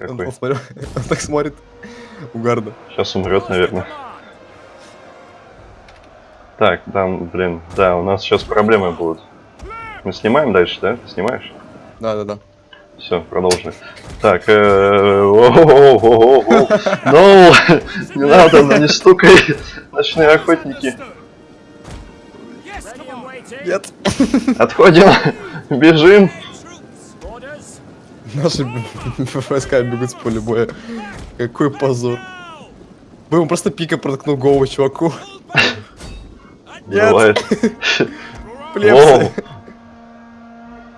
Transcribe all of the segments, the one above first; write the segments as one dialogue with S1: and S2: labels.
S1: Он, он смотрю, он так смотрит. Угарно.
S2: Сейчас умрет, наверное. Так, там, блин, да, у нас сейчас проблемы будут. Мы снимаем дальше, да? Ты снимаешь?
S1: Да, да, да.
S2: Все, продолжим. Так, э, воу-воу-воу-воу. Ну, не надо, ну не стукай, ночные охотники.
S1: Нет.
S2: Отходим, бежим.
S1: Наши войска бегут с поля боя. Какой позор. Бы ему просто пика проткнул голову чуваку. Нет.
S2: Воу.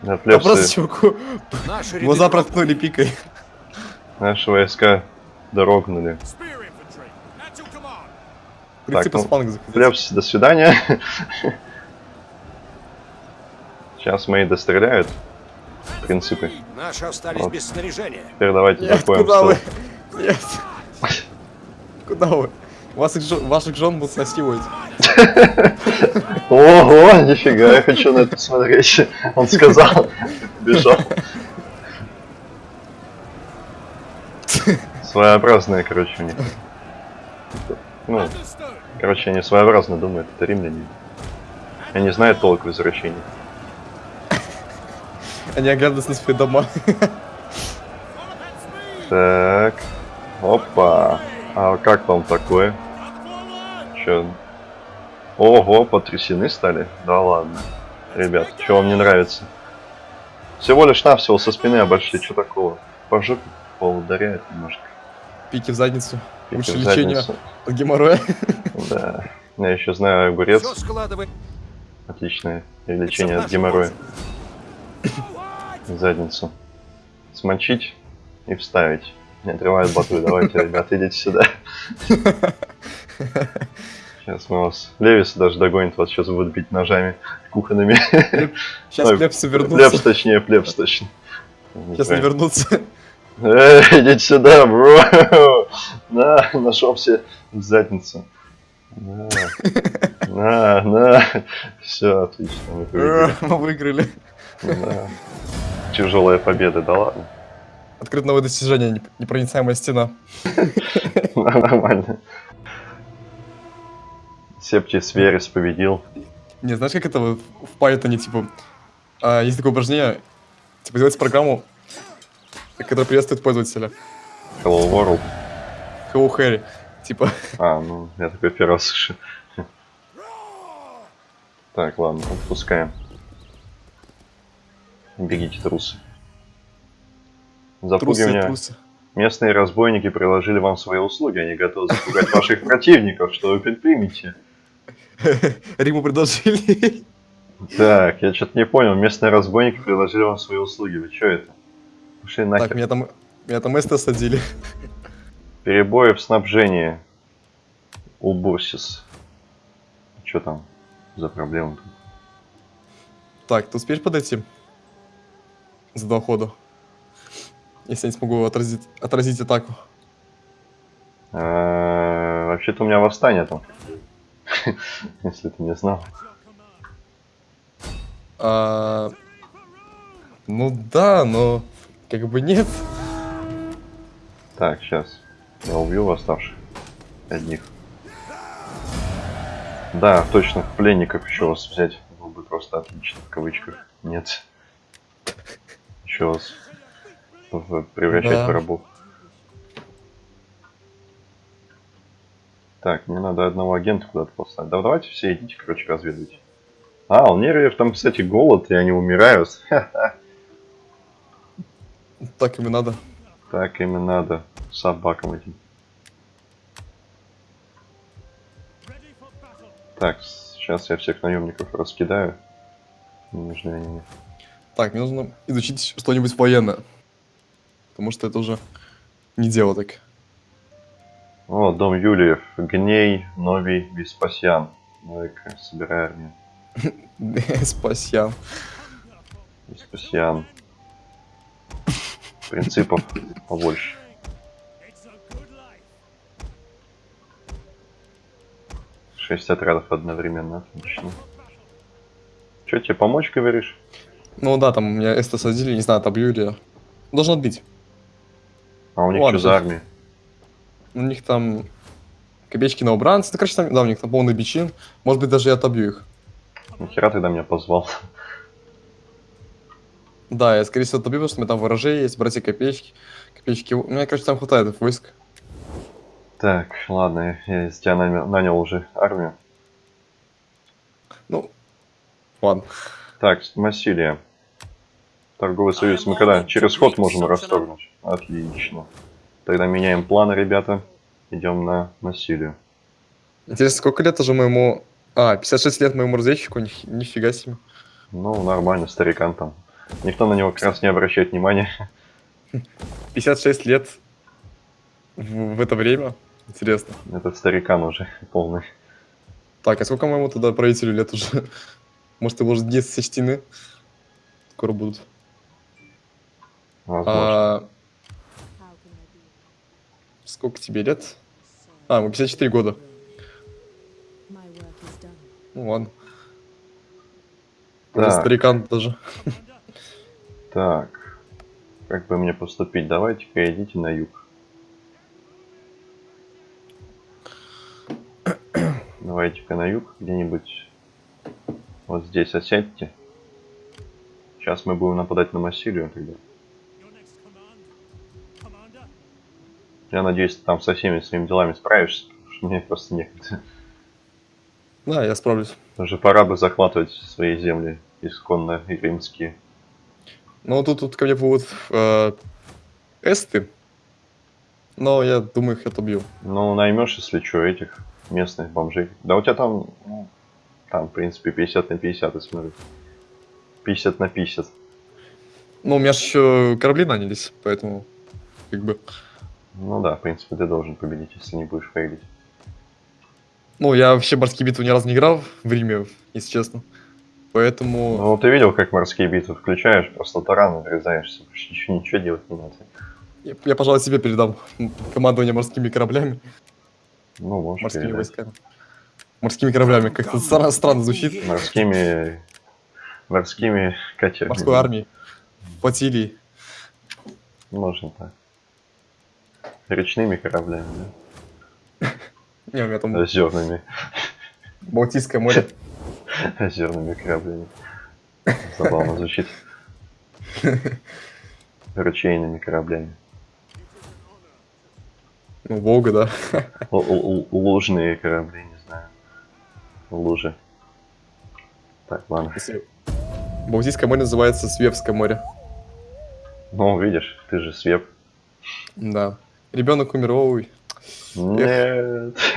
S2: Да,
S1: А просто
S2: плепсы,
S1: чуваку глаза проткнули пикой.
S2: наши войска дорогнули.
S1: Принцип
S2: ну, до свидания. Сейчас мои достреляют. Принципы.
S3: Наши остались
S2: Вот.
S3: без снаряжения.
S2: Теперь давайте
S1: Нет,
S2: закроем
S1: куда вы? Нет. Куда вы? Вас их жен- ваших жен будут насиловать.
S2: Ого, нифига, я хочу на это посмотреть. Он сказал, бежал. Своеобразные, короче, у них. Ну, короче, они своеобразно думают, это римляне. Они не знают толк в извращении.
S1: Они оглядываются на свои дома.
S2: Так, опа. А как вам такое? Чё? Ого, потрясены стали? Да ладно. Ребят, что вам не нравится? Всего лишь навсего со спины обошли, что такого? По жопе поударяет немножко.
S1: Пики в задницу.
S2: Пики
S1: Лучше
S2: в
S1: лечение
S2: задницу.
S1: от геморроя.
S2: Да. Я еще знаю огурец. Отличное лечение от геморроя. Задницу. Смочить и вставить. Не отрывает бату. Давайте, ребят, идите сюда. Сейчас мы вас... Левис даже догонит, вас сейчас будут бить ножами кухонными.
S1: Сейчас плепсы
S2: Плепс
S1: вернутся.
S2: точнее, плепс точно.
S1: Сейчас не вернутся.
S2: Эй, идите сюда, бро! На, нашелся в задницу. На, на, на. Все, отлично, мы победили.
S1: Мы выиграли.
S2: Да. Тяжелая победа, да ладно.
S1: Открыто новое достижение. неп- Непроницаемая стена.
S2: Нормально. Септис Верес победил.
S1: Не, знаешь, как это в Python, типа, а, есть такое упражнение, типа, делать программу, которая приветствует пользователя.
S2: Hello World.
S1: Hello Harry. Типа,
S2: А, ну, я такой первый раз слышу. Так, ладно, отпускаем. Бегите, трусы.
S1: трусы,
S2: Запугивание.
S1: трусы.
S2: Местные разбойники приложили вам свои услуги. Они готовы запугать ваших противников. Что вы предпримете?
S1: Риму предложили.
S2: Так, я что-то не понял. Местные разбойники приложили вам свои услуги. Вы что это? Пошли
S1: Так,
S2: нахер.
S1: меня там, меня там эсты осадили.
S2: Перебои в снабжении. Улбурсис. Что там за проблема? тут?
S1: Так, ты успеешь подойти? За два хода. Если я не смогу отразить, отразить атаку.
S2: А, Вообще-то у меня восстание там. Если ты не знал.
S1: А, ну да, но как бы нет.
S2: Так, сейчас. Я убью восставших. Одних. Да, точно, пленников еще вас взять. Было бы просто отлично, в кавычках. Нет. Вас в- превращать
S1: Да.
S2: в рабов. Так, мне надо одного агента куда-то послать. Да давайте все идите, короче, разведывайте. А, у нервов там, кстати, голод, и они умирают.
S1: Так им и надо.
S2: Так им и надо. Собакам этим. Так, сейчас я всех наемников раскидаю. Не нужны они мне.
S1: Так, мне нужно изучить что-нибудь военное. Потому что это уже не дело так.
S2: О, дом Юлиев. Гней, Новий, Веспасьян. Ну-ка, собирай армию.
S1: Спасибо.
S2: Веспасьян. Принципов побольше. Шесть отрядов одновременно, отлично. Че, тебе помочь, говоришь?
S1: Ну да, там меня эсты садили, не знаю, отобью или... Должен отбить.
S2: А у них
S1: Ладно,
S2: что за армия?
S1: У них там копеечки на убранцы. Ну, короче, там, да, у них там полный бичин. Может быть, даже я отобью их.
S2: Нахера ты до меня позвал?
S1: Да, я, скорее всего, отобью, потому что у меня там ворожей есть, братья копеечки. Копеечки. У меня, короче, там хватает войск.
S2: Так, ладно, я из тебя нанял, нанял уже армию.
S1: Ну, ладно.
S2: Так, Массилия. Торговый союз мы когда? Через ход можем расторгнуть. Отлично. Тогда меняем планы, ребята. Идем на Массилию.
S1: Интересно, сколько лет уже моему... А, 56 лет моему разведчику, Ни- нифига себе.
S2: Ну, нормально, старикан там. Никто на него как раз не обращает внимания.
S1: 56 лет в, в это время. Интересно.
S2: Этот старикан уже полный.
S1: Так, а сколько моему тогда правителю лет уже? Может, его уже дни сочтены? Скоро будут.
S2: Возможно.
S1: А, сколько тебе лет? А, ему 54 года. Ну ладно.
S2: Так.
S1: старикан даже.
S2: Так. Как бы мне поступить? Давайте-ка идите на юг. Давайте-ка на юг где-нибудь. Вот здесь осядьте. Сейчас мы будем нападать на Массилию тогда. Я надеюсь, ты там со всеми своими делами справишься, потому что мне просто некогда.
S1: Да, я справлюсь.
S2: Уже пора бы захватывать свои земли исконно римские.
S1: Ну, тут, тут ко мне будут э, эсты. Но я думаю, их отобью.
S2: Ну, наймешь, если что, этих местных бомжей. Да у тебя там, ну, там, в принципе, 50 на 50, я смотрю. 50 на 50.
S1: Ну, у меня же еще корабли нанялись, поэтому как бы...
S2: Ну да, в принципе, ты должен победить, если не будешь фейлить.
S1: Ну, я вообще морские битвы ни разу не играл в Риме, если честно. Поэтому...
S2: Ну, ты видел, как морские битвы включаешь, просто таран врезаешься, больше ничего, ничего делать не надо.
S1: Я, я, пожалуй, себе передам командование морскими кораблями,
S2: Ну, можешь
S1: морскими
S2: передать.
S1: войсками. Морскими кораблями, как-то стра- странно звучит.
S2: Морскими... Морскими катерами.
S1: Морской армии, флотилии.
S2: Можно так. Речными кораблями,
S1: Не, у меня там
S2: да? Озерными.
S1: Балтийское море.
S2: Озерными кораблями. Забавно звучит. Ручейными кораблями.
S1: Ну, Волга, да.
S2: Лужные корабли, не знаю. Лужи. Так, ладно.
S1: Балтийское море называется Свевское море.
S2: Ну, видишь, ты же свеп.
S1: Да. Ребенок умер, ой,
S2: Нет.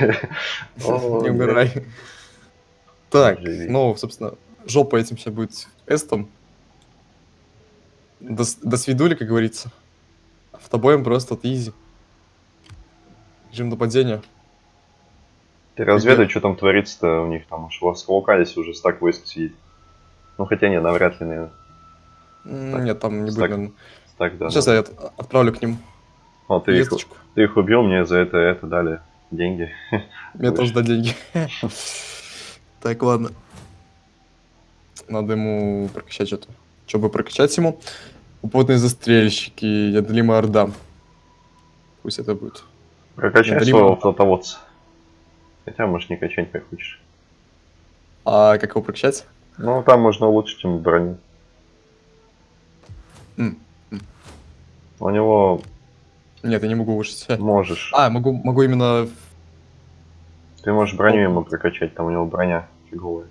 S1: Не умирай. Так, ну, собственно, жопа этим сейчас будет эстом. До, свидули, как говорится. Автобоем просто от изи. Режим нападения.
S2: Ты разведай, что там творится-то у них там. Уж в Аскалокалисе уже стак войск сидит. Ну, хотя нет, навряд ли, наверное.
S1: Нет, там не будет, наверное.
S2: Стак, да.
S1: Сейчас я от- отправлю к ним
S2: О, ты их, ты их убил, мне за это, это дали деньги.
S1: Мне тоже дать деньги. Так, ладно. Надо ему прокачать что-то. Чтобы прокачать ему, опытные застрельщики, неодолимая орда. Пусть это будет.
S2: Прокачай
S1: Это
S2: своего флотоводца. Хотя можешь не качать, как хочешь.
S1: А как его прокачать?
S2: Ну, там можно улучшить ему броню.
S1: М,
S2: У него
S1: Нет, я не могу вышить.
S2: можешь.
S1: А, могу, могу именно...
S2: Ты можешь броню ему прокачать, там у него броня фиговая.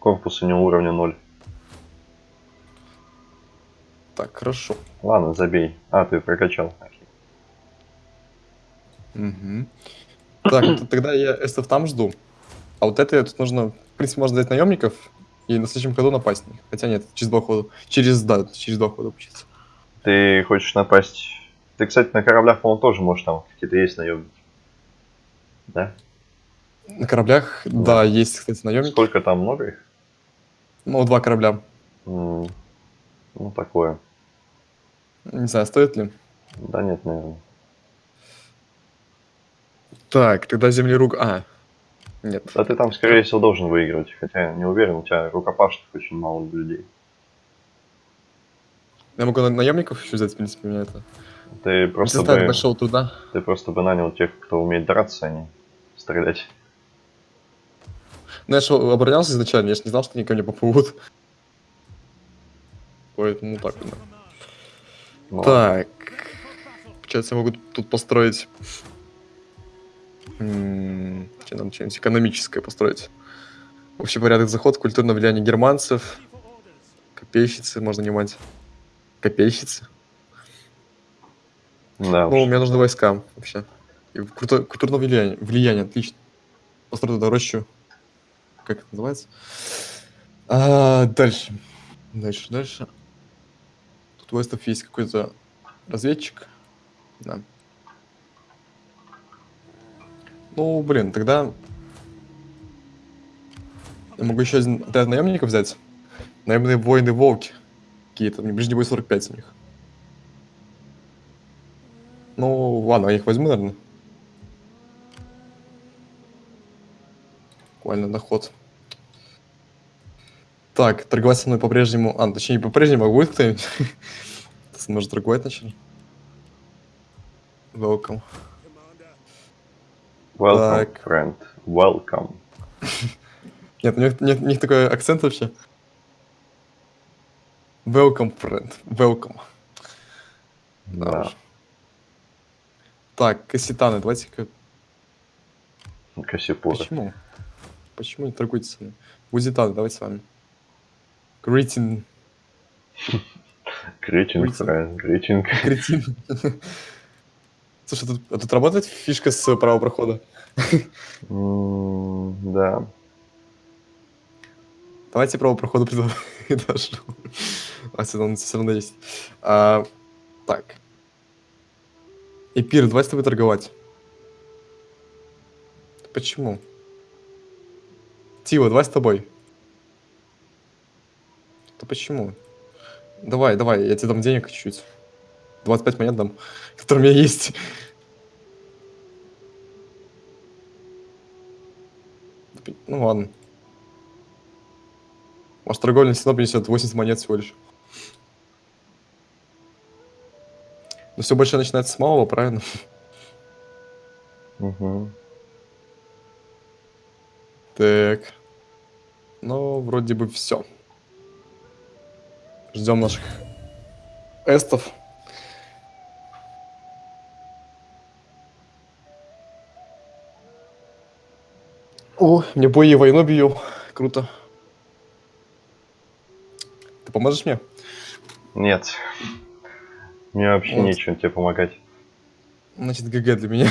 S2: Корпус у него уровня 0.
S1: Так, хорошо.
S2: Ладно, забей. А, ты прокачал.
S1: Мгм. Так, тогда я эстов там жду. А вот это тут нужно... В принципе, можно взять наемников и на следующем ходу напасть на них. Хотя нет, через два хода. Через, да, через два хода получится.
S2: Ты хочешь напасть... Ты, кстати, на кораблях, по-моему, тоже можешь там какие-то есть наемники. Да?
S1: На кораблях,
S2: Да.
S1: да, есть, кстати, наемники.
S2: Сколько там, много их?
S1: Ну, два корабля.
S2: М, Ну, такое.
S1: Не знаю, стоит ли.
S2: Да нет, наверное.
S1: Так, тогда землерук... А, нет.
S2: Да ты там, скорее всего, должен выигрывать. Хотя не уверен, у тебя рукопашных очень мало людей.
S1: Я могу на- наемников еще взять, в принципе, меня это...
S2: Ты просто бы,
S1: большого труда.
S2: ты просто бы нанял тех, кто умеет драться, а не стрелять.
S1: Ну, я же оборонялся изначально, я же не знал, что они ко мне поплывут. Поэтому так, да.
S2: Ну,
S1: Так. Получается, я могу тут построить... м, Что нам что-нибудь экономическое построить? Общий порядок заход, культурное влияние германцев. Копейщицы можно нанимать. Копейщицы.
S2: Да,
S1: Ну,
S2: уж.
S1: мне нужны войска вообще. И круто- культурное влияние. Влияние, отлично. Построю туда рощу. Как это называется? А, дальше. Дальше, дальше. Тут у Вестов есть какой-то разведчик. Да. Ну, блин, тогда... Я могу еще один отряд наемников взять. Наемные воины-волки. Какие-то, мне ближний бой 45 у них. Ну, ладно, я их возьму, наверное. Буквально доход. Так, торговать со мной по-прежнему... А, точнее, не по-прежнему, а будет кто-нибудь? Со мной же торговать начали. Welcome.
S2: Welcome,
S1: так.
S2: friend. Welcome.
S1: Нет, у них, нет, у них такой акцент вообще. Welcome, friend. Welcome. Да. Так, кассетаны, давайте-ка...
S2: Кассипуры.
S1: Почему? Почему не торгуете с нами? Гузитаны, давайте с вами.
S2: Гритинг,
S1: Greeting.
S2: friend. Гритинг.
S1: Кретин. Слушай, тут, а тут работает фишка с правого прохода?
S2: Да.
S1: Давайте право прохода предложу. А, равно, все равно есть. А, так. Эпир, давай с тобой торговать. Почему? Тива, давай с тобой. Да почему? Давай, давай, я тебе дам денег чуть-чуть. 25 монет дам, которые у меня есть. Ну ладно. Может, торговля все равно принесет 80 монет всего лишь. Но все большое начинается с малого, правильно?
S2: Мгм.
S1: Так. Ну, вроде бы все. Ждем наших эстов. О, мне бои и войну бью. Круто. Ты поможешь мне?
S2: Нет. Мне вообще
S1: Вот.
S2: нечего тебе помогать.
S1: Значит, ГГ для меня.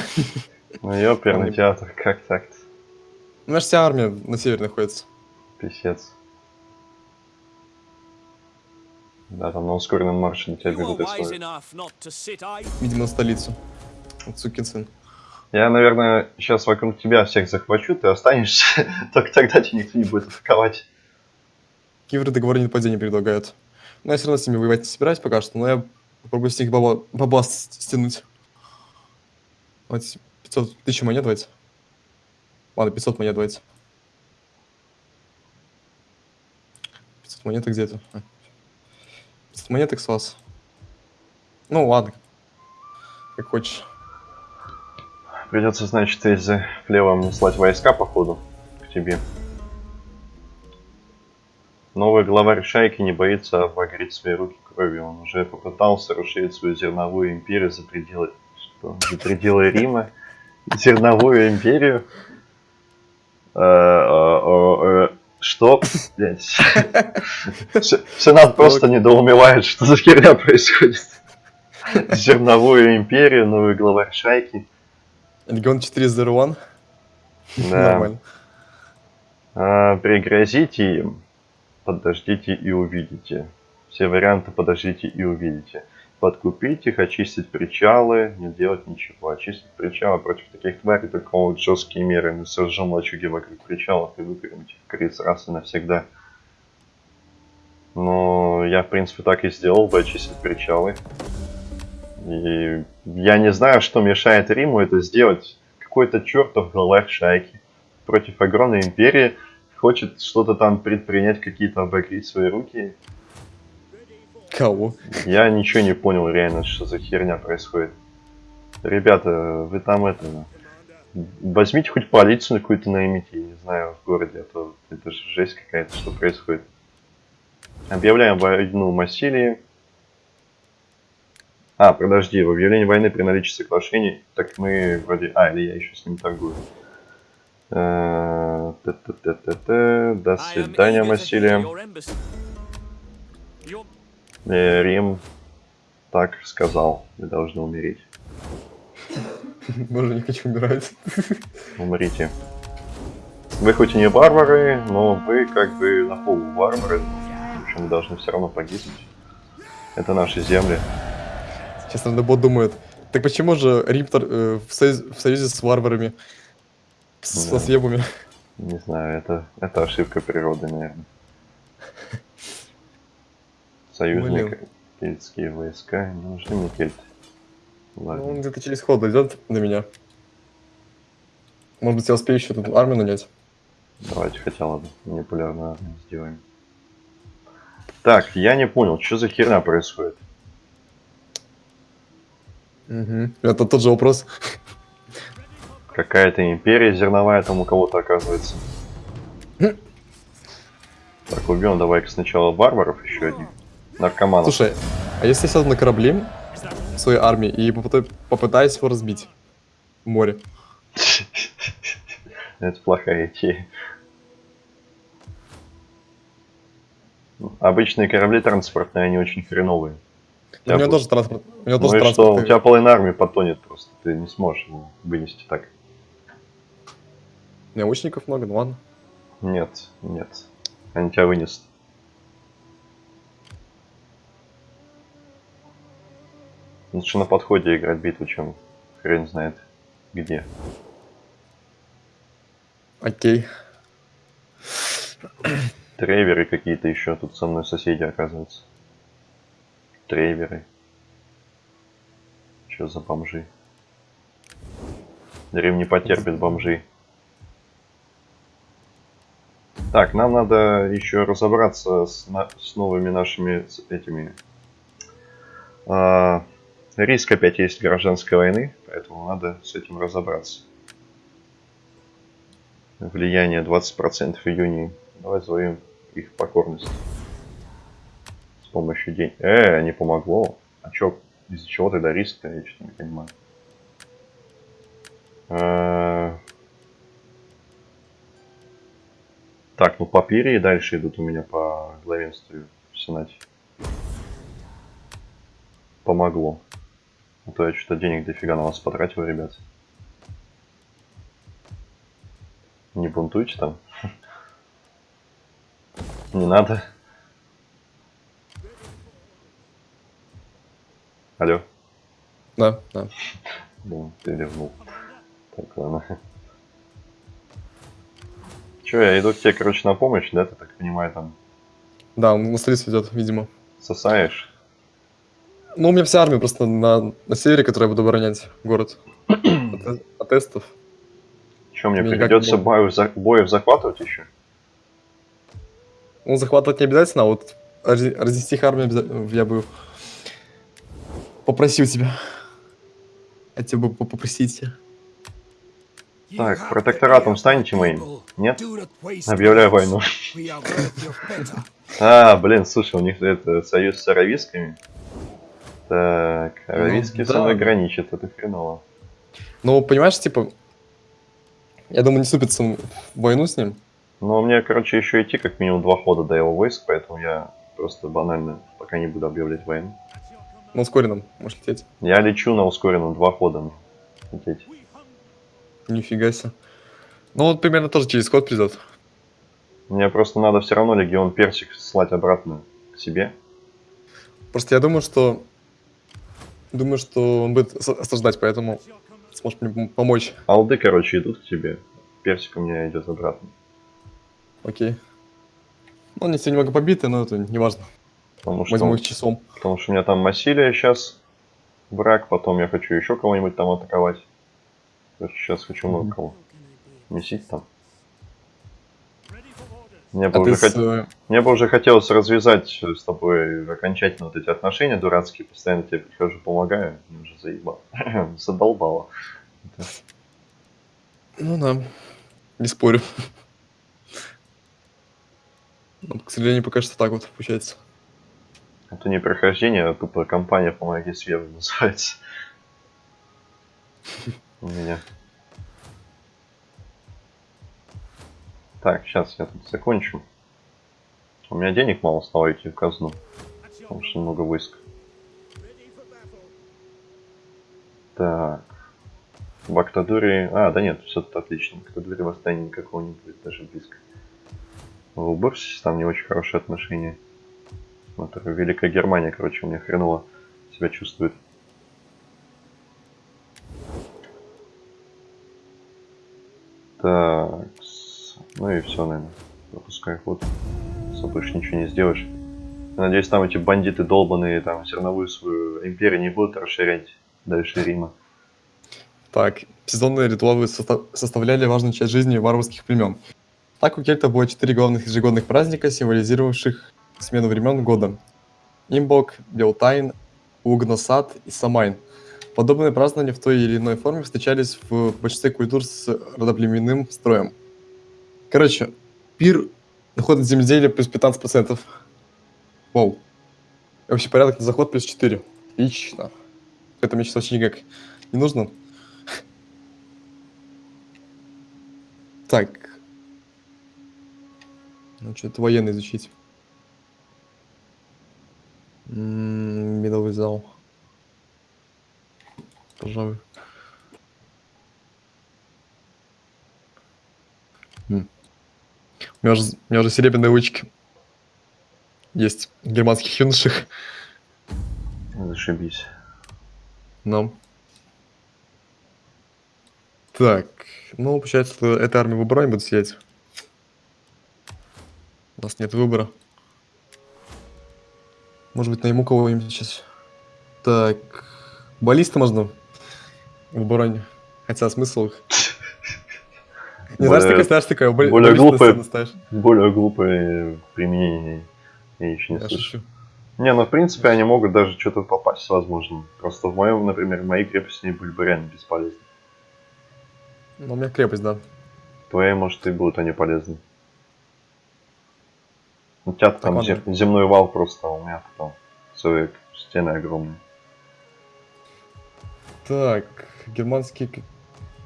S2: Ну, ёперный театр, как так-то?
S1: У меня же вся армия на севере находится.
S2: Писец. Да, там на ускоренном марше на тебя бегут и.
S1: Видимо, на столицу. Сукин сын.
S2: Я, наверное, сейчас вокруг тебя всех захвачу, ты останешься, только тогда тебя никто не будет атаковать.
S1: Кивры договор нападения предлагают. Но я все равно с ними воевать не собираюсь пока что, но я попробую с них баба, баба стянуть. Давайте 500 тысяч монет давайте. Ладно, 500 монет давайте. 500 монет где-то. А. 500 монеток с вас. Ну ладно. Как хочешь.
S2: Придется, значит, из плева мне слать войска, походу, к тебе. Новый главарь шайки не боится обогреть свои руки кровью. Он уже попытался расширить свою зерновую империю за пределы, что, за пределы Рима. Зерновую империю. Э, э, Что? Сенат просто недоумевает, что за херня происходит. Зерновую империю, новый главарь шайки.
S1: Легион 401.
S2: Да.
S1: Нормально.
S2: А, пригрозите им, подождите и увидите. Все варианты подождите и увидите. Подкупить их, очистить причалы, не делать ничего. Очистить причалы против таких тварей только могут жесткие меры. Мы сожжем лачуги вокруг причалов и выпрямим их в криз раз и навсегда. Но я, в принципе, так и сделал бы, очистить причалы. И я не знаю, что мешает Риму это сделать. Какой-то чертов главарь шайки против огромной империи хочет что-то там предпринять, какие-то обогреть свои руки.
S1: Кого?
S2: Я ничего не понял реально, что за херня происходит. Ребята, вы там это... Возьмите хоть полицию какую-то наймите, я не знаю, в городе, а то это же жесть какая-то, что происходит. Объявляем войну Массилии. А, подожди, в объявлении войны при наличии соглашений, так мы вроде... А, или я еще с ним торгую. Э. До свидания, Массилия. Э, Рим так сказал, вы должны умереть.
S1: Боже, не хочу умирать.
S2: Умрите. Вы хоть и не варвары, но вы как бы на полу варвары. В общем, должны все равно погибнуть. Это наши земли.
S1: Сейчас, наверное, бот думает, так почему же Рим тор- э, в, союз- в союзе с варварами? С,
S2: Да.
S1: со съебами?
S2: Не знаю, это, это ошибка природы, наверное. Союзники,
S1: Блин.
S2: кельтские войска, не нужны мне кельты.
S1: Ну,
S2: Ладно.
S1: он где-то через ход идет на меня. Может быть, я успею еще тут армию нанять?
S2: Давайте хотя бы манипулярно армию сделаем. Так, я не понял, что за херня происходит?
S1: Угу. Это тот же вопрос.
S2: Какая-то империя зерновая там у кого-то оказывается. Так, убьем давай-ка сначала варваров еще одних. Наркоманов.
S1: Слушай, а если я сяду на корабле своей армии и попыта- попытаюсь его разбить в море?
S2: Это плохая идея. Ну, Обычные корабли транспортные, они очень хреновые.
S1: У меня тоже транспорт. У меня
S2: Ну
S1: тоже транспорт.
S2: у тебя половина армии потонет просто. Ты не сможешь его вынести так.
S1: Лучников много, ну ладно.
S2: Нет, нет. Они тебя вынесут. Лучше на подходе играть битву, чем хрен знает где.
S1: Окей.
S2: Трейверы какие-то еще тут со мной соседи оказываются. Трейверы. Что за бомжи? Рим не потерпит бомжей. Так, нам надо еще разобраться с, на- с новыми нашими с этими. А, риск опять есть гражданской войны, поэтому надо с этим разобраться. Влияние 20% июня. Давай зовем их покорность. С помощью денег. Э, не помогло. А чё, из-за чего тогда риск-то? Я что-то не понимаю. Э, Так, ну папирии дальше идут у меня по главенству в Сенате. Помогло. А то я что-то денег дофига на вас потратил, ребят. Не бунтуйте там. Не надо. Алло.
S1: Да, да.
S2: Да, ты ливнул. Так, ладно. Че, я иду к тебе, короче, на помощь, да, ты так понимаю, там
S1: Да, он на столицу идет, видимо.
S2: сосаешь?
S1: Ну, у меня вся армия просто на, на севере, которую я буду оборонять город. От, от эстов.
S2: Че, мне
S1: Мне
S2: придется боев, за- боев захватывать еще?
S1: Ну, захватывать не обязательно, а вот разнести их армию я бы попросил тебя. Хотел бы по- попросить.
S2: Так, протекторатом станете моим? Нет? Объявляю войну. А, блин, слушай, у них это союз с аравийскими. Так, аравийские со
S1: да.
S2: мной граничат, это хреново.
S1: Ну, понимаешь, типа, я думаю, не вступится в войну с ним.
S2: Но мне, короче, еще идти как минимум два хода до его войск, поэтому я просто банально пока не буду объявлять войну.
S1: На ускоренном, можешь лететь.
S2: Я лечу на ускоренном два хода. лететь.
S1: Нифига себе. Ну, вот примерно тоже через ход придет.
S2: Мне просто надо все равно легион персик слать обратно к себе.
S1: Просто я думаю, что... Думаю, что он будет ос- осаждать, поэтому сможешь мне пом- помочь.
S2: Алды, короче, идут к тебе. Персик у меня идет обратно.
S1: Окей. Ну, они все немного побиты, но это не важно.
S2: Потому что,
S1: Возьму их часом.
S2: потому что у меня там Массилия сейчас враг, потом я хочу еще кого-нибудь там атаковать. Сейчас хочу много кого. Месить там. Мне бы,
S1: А ты
S2: уже
S1: с...
S2: хот-
S1: э,
S2: Мне бы уже хотелось развязать с тобой окончательно вот эти отношения дурацкие. Постоянно тебе прихожу, помогаю. Мне уже заебал. Задолбало.
S1: Ну да, не спорю. Ну, к сожалению, пока что так вот получается.
S2: Это не прохождение, а тупо компания «Помоги Свеву» называется. У меня. Так, сейчас я тут закончу. У меня денег мало стало идти в казну, потому что много войск. Так. В Актадуре... А, да нет, все тут отлично. В восстания никакого не будет, даже близко. В Уборсисе там не очень хорошие отношения. Смотрю, Великая Германия, короче, у меня хреново себя чувствует. Так, с- ну и все, наверное. Пропускай ход. Особо больше ничего не сделаешь. Надеюсь, там эти бандиты долбаные, там зерновую свою империю не будут расширять дальше Рима.
S1: Так, сезонные ритуалы состав- составляли важную часть жизни варварских племен. Так у кельтов было четыре главных ежегодных праздника, символизировавших смену времен года. Имбок, Белтайн, Угносад и Самайн. Подобные празднования в той или иной форме встречались в большинстве культур с родоплеменным строем. Короче, пир, доход от земледелия плюс 15%. Вау. И Общий порядок на заход плюс 4. Отлично. Это мне сейчас вообще никак не нужно. Так. Ну, что-то военный изучить. М, Медовый зал. Пожалуй. М. У меня уже, у меня уже серебряные ручки. Есть в германских юношах.
S2: Зашибись.
S1: Но. Так, ну, получается, эта армия выбора не будет сидеть. У нас нет выбора. Может быть, найму кого-нибудь сейчас. Так, баллиста можно в обороне. Хотя смысл их. Не знаешь,
S2: Более-
S1: такая, знаешь, такая,
S2: более
S1: ставишь.
S2: Более глупое применение я еще не
S1: Я шучу.
S2: Не, ну в принципе они могут даже что-то попасть, возможно. Просто в моем, например, мои крепости они были бы реально бесполезны.
S1: Ну, у меня крепость, да.
S2: Твои, может, и будут они полезны. У тебя там
S1: ладно.
S2: зем- земной вал просто, а у меня там целые стены огромные.
S1: Так, германские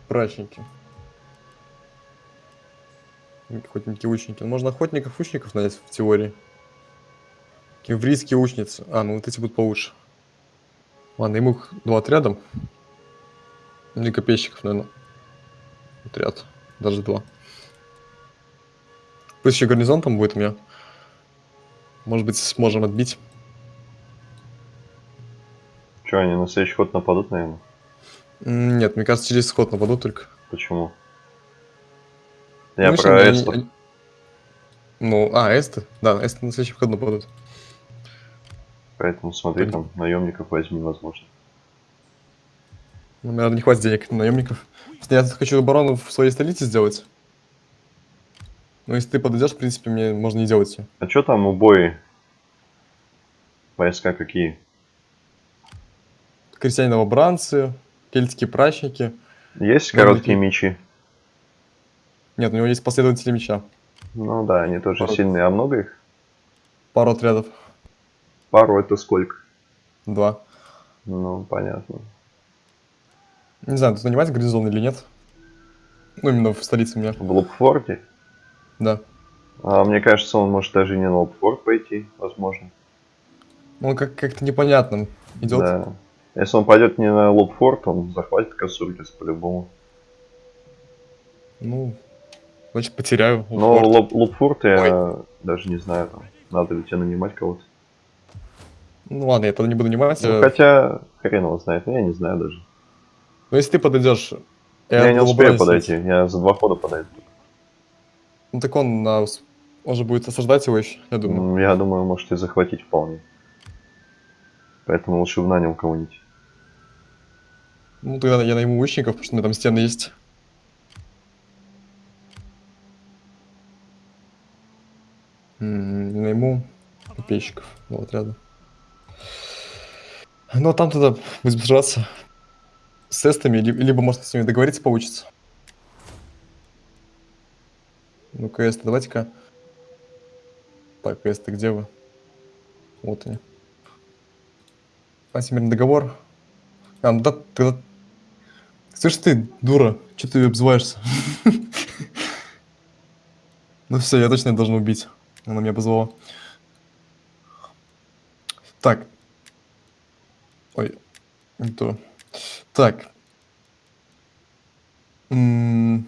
S1: прачники. Охотники, лучники. Ну, Можно охотников, лучников нанять в теории. Кемврийские лучницы. А, ну вот эти будут получше. Ладно, ему их два отряда. Ну и копейщиков, наверное. Отряд. Даже два. Пусть еще гарнизон там будет у меня. Может быть, сможем отбить.
S2: Че, они на следующий ход нападут, наверное?
S1: Нет, мне кажется, через сход нападут только.
S2: Почему? Я
S1: Ну,
S2: про
S1: они-
S2: Эстов.
S1: они- Ну, а, эсты? Да, эсты на следующий вход нападут.
S2: Поэтому смотри, там наемников возьми, возможно.
S1: Ну, наверное, не хватит денег на наемников. Я хочу оборону в своей столице сделать. Ну, если ты подойдешь, в принципе, мне можно не делать все.
S2: А что там убои? Войска какие?
S1: Крестьяне-новобранцы, кельтские прачники.
S2: Есть короткие мечи?
S1: Нет, у него есть последователи меча.
S2: Ну да, они тоже
S1: Пару-
S2: сильные. А много их?
S1: Пару отрядов.
S2: Пару это сколько?
S1: Два.
S2: Ну, понятно.
S1: Не знаю, тут нанимать гарнизон или нет. Ну, именно в столице у меня.
S2: В Лобфорде?
S1: Да.
S2: А мне кажется, он может даже не на Лобфорд пойти, возможно.
S1: Ну, как- как-то непонятно идет.
S2: Да. Если он пойдет не на Лобфорд, он захватит Касургис по-любому.
S1: Ну, значит, потеряю.
S2: Но
S1: Лобфорд.
S2: Лоб, я даже не знаю, там, надо ли тебе нанимать кого-то.
S1: Ну, ладно, я тогда не буду нанимать.
S2: Ну,
S1: э,
S2: хотя, хрен его знает, ну, я не знаю даже.
S1: Но если ты подойдешь...
S2: Я, не
S1: в
S2: успею подойти, я за два хода подойду.
S1: Ну так он, он же будет осаждать его еще, я думаю.
S2: Я думаю, может и захватить вполне. Поэтому лучше бы нанял кого-нибудь.
S1: Ну тогда я найму лучников, потому что у меня там стены есть. Копейщиков ну, отряда. Ну, а там тогда будем сражаться с тестами, ли- либо, может, с ними договориться получится. Ну, КС, давайте-ка. Так, КС, где вы? Вот они. Антимирный договор. А, ну да, тогда... Слышь ты, дура, что ты обзываешься? Ну все, я точно должен убить. Она меня позвала. Так. Ой, не то. Так. М.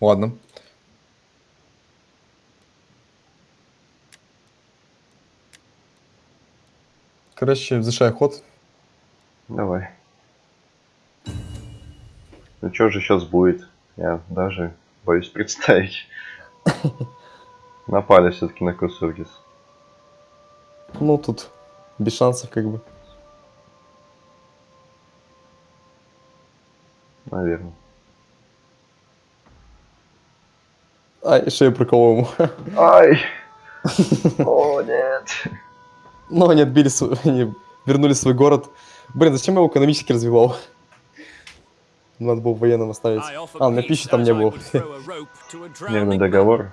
S1: Ладно. Короче, завершай ход.
S2: Давай. Ну что же сейчас будет? Я даже боюсь представить. Напали все-таки на Кусургис.
S1: Ну, тут без шансов, как бы.
S2: Наверное.
S1: Ай, шею проколол ему.
S2: Ай! О, нет.
S1: Но они отбили свой, они вернули свой город. Блин, зачем я его экономически развивал? Надо было военным оставить. А, на пищи там не было.
S2: Мирный договор.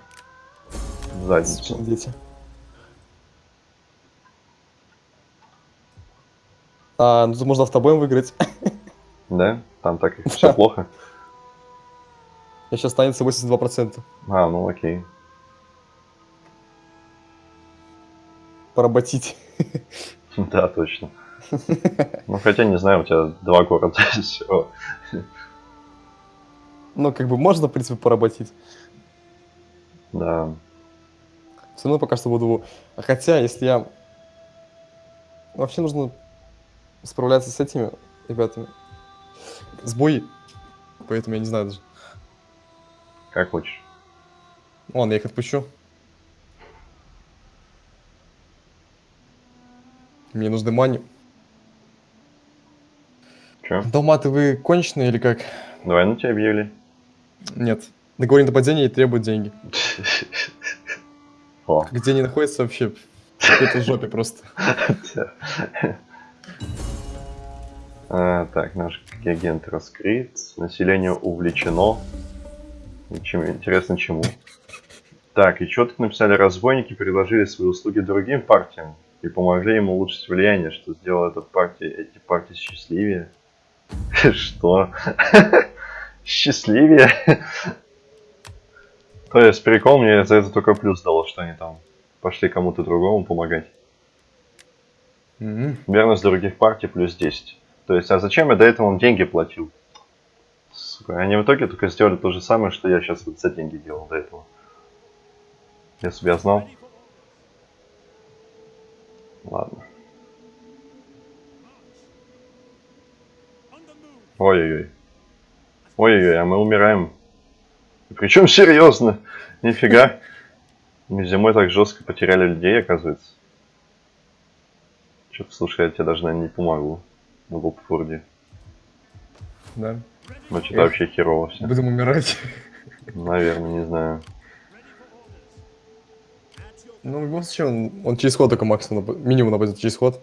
S2: В Задницу.
S1: Дети. А, ну тут можно автобоем выиграть.
S2: Да? Там так все плохо.
S1: Я сейчас останется 82%.
S2: А, ну окей.
S1: Поработить.
S2: Да, точно. Ну хотя не знаю, у тебя два города всего.
S1: Ну, как бы можно, в принципе, поработить.
S2: Да.
S1: Все равно пока что буду... Хотя, если я... Вообще нужно справляться с этими ребятами. Сбой. Поэтому я не знаю даже.
S2: Как хочешь.
S1: Ладно, я их отпущу. Мне нужны мани.
S2: Че?
S1: Далматы, вы конченые или как?
S2: Давай на тебя объявили.
S1: Нет. Договор нападения и требуют деньги.
S2: О,
S1: Где они находятся вообще? В какой-то жопе просто.
S2: А, так, наш агент раскрыт. Население увлечено. Чем, интересно, чему? Так, и тут написали? Разбойники предложили свои услуги другим партиям и помогли им улучшить влияние, что сделало эту партии, эти партии счастливее. Что? Счастливее? То есть прикол мне за это только плюс дало, что они там пошли кому-то другому помогать.
S1: М,
S2: Верность других партий плюс 10. То есть, а зачем я до этого им деньги платил? Сука, они в итоге только сделали то же самое, что я сейчас вот за деньги делал до этого. Если бы я знал. Ладно. Ой-ой-ой. Ой-ой-ой, а мы умираем. Причем серьезно. Нифига. Мы зимой так жестко потеряли людей, оказывается. Что-то, слушай, я тебе даже, наверное, не помогу. В Лопфорде.
S1: Да.
S2: Ну, что-то вообще херово все.
S1: Будем умирать.
S2: Наверное, не знаю.
S1: Ну, в любом случае, он, он через ход только максимум, минимум нападет через ход.